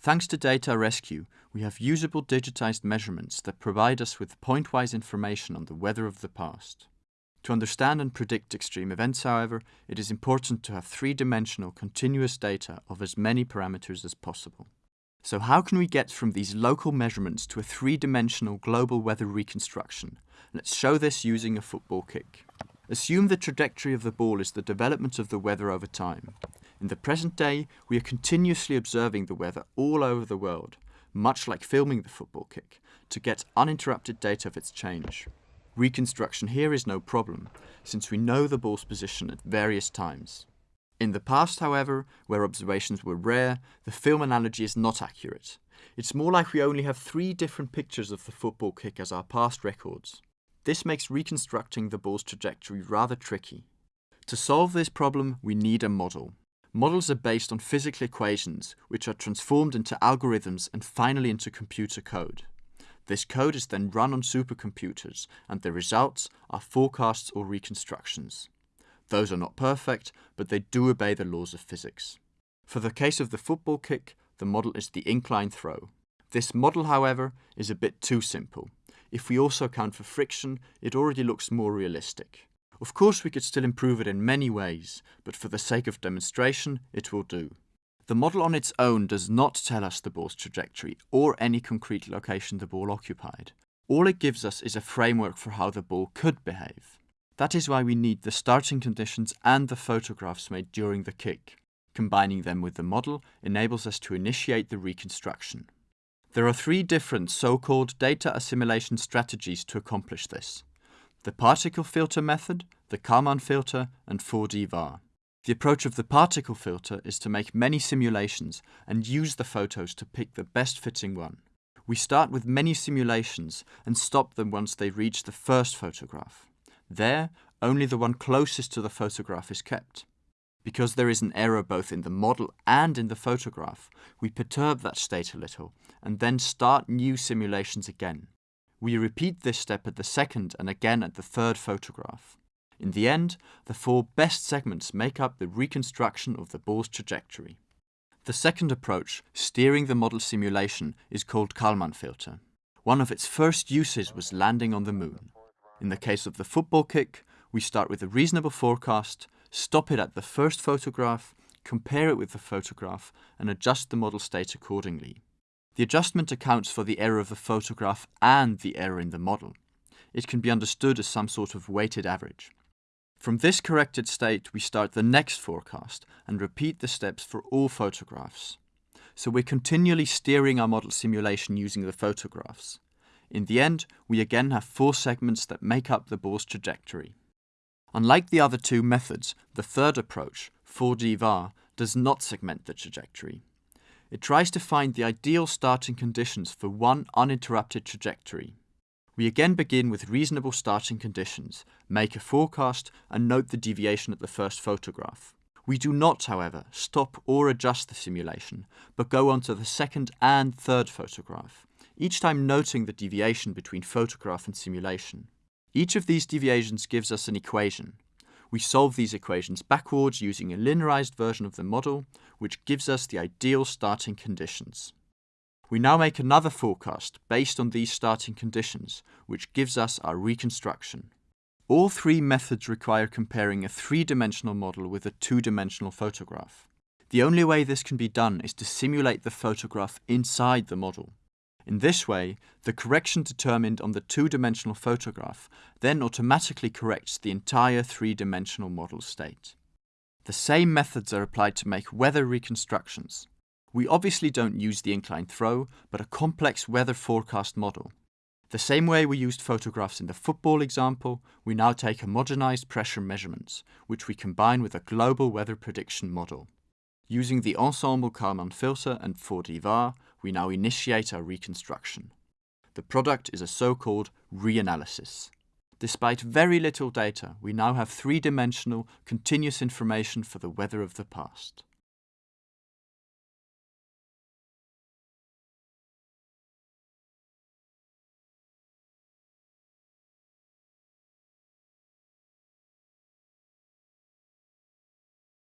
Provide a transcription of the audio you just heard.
Thanks to Data Rescue, we have usable digitized measurements that provide us with point-wise information on the weather of the past. To understand and predict extreme events, however, it is important to have three-dimensional continuous data of as many parameters as possible. So how can we get from these local measurements to a three-dimensional global weather reconstruction? Let's show this using a football kick. Assume the trajectory of the ball is the development of the weather over time. In the present day, we are continuously observing the weather all over the world, much like filming the football kick, to get uninterrupted data of its change. Reconstruction here is no problem, since we know the ball's position at various times. In the past, however, where observations were rare, the film analogy is not accurate. It's more like we only have three different pictures of the football kick as our past records. This makes reconstructing the ball's trajectory rather tricky. To solve this problem, we need a model. Models are based on physical equations, which are transformed into algorithms and finally into computer code. This code is then run on supercomputers, and the results are forecasts or reconstructions. Those are not perfect, but they do obey the laws of physics. For the case of the football kick, the model is the incline throw. This model, however, is a bit too simple. If we also account for friction, it already looks more realistic. Of course we could still improve it in many ways, but for the sake of demonstration, it will do. The model on its own does not tell us the ball's trajectory or any concrete location the ball occupied. All it gives us is a framework for how the ball could behave. That is why we need the starting conditions and the photographs made during the kick. Combining them with the model enables us to initiate the reconstruction. There are three different so-called data assimilation strategies to accomplish this the particle filter method, the Kalman filter, and 4D VAR. The approach of the particle filter is to make many simulations and use the photos to pick the best fitting one. We start with many simulations and stop them once they reach the first photograph. There, only the one closest to the photograph is kept. Because there is an error both in the model and in the photograph, we perturb that state a little and then start new simulations again. We repeat this step at the second and again at the third photograph. In the end, the four best segments make up the reconstruction of the ball's trajectory. The second approach, steering the model simulation, is called Kalman filter. One of its first uses was landing on the moon. In the case of the football kick, we start with a reasonable forecast, stop it at the first photograph, compare it with the photograph, and adjust the model state accordingly. The adjustment accounts for the error of the photograph and the error in the model. It can be understood as some sort of weighted average. From this corrected state, we start the next forecast and repeat the steps for all photographs. So we're continually steering our model simulation using the photographs. In the end, we again have four segments that make up the ball's trajectory. Unlike the other two methods, the third approach, 4D VAR, does not segment the trajectory. It tries to find the ideal starting conditions for one uninterrupted trajectory. We again begin with reasonable starting conditions, make a forecast and note the deviation at the first photograph. We do not, however, stop or adjust the simulation, but go on to the second and third photograph, each time noting the deviation between photograph and simulation. Each of these deviations gives us an equation, we solve these equations backwards using a linearized version of the model, which gives us the ideal starting conditions. We now make another forecast based on these starting conditions, which gives us our reconstruction. All three methods require comparing a three-dimensional model with a two-dimensional photograph. The only way this can be done is to simulate the photograph inside the model. In this way, the correction determined on the two-dimensional photograph then automatically corrects the entire three-dimensional model state. The same methods are applied to make weather reconstructions. We obviously don't use the incline throw, but a complex weather forecast model. The same way we used photographs in the football example, we now take homogenized pressure measurements, which we combine with a global weather prediction model. Using the Ensemble Kalman filter and 4D VAR, we now initiate our reconstruction. The product is a so-called reanalysis. Despite very little data, we now have three-dimensional, continuous information for the weather of the past.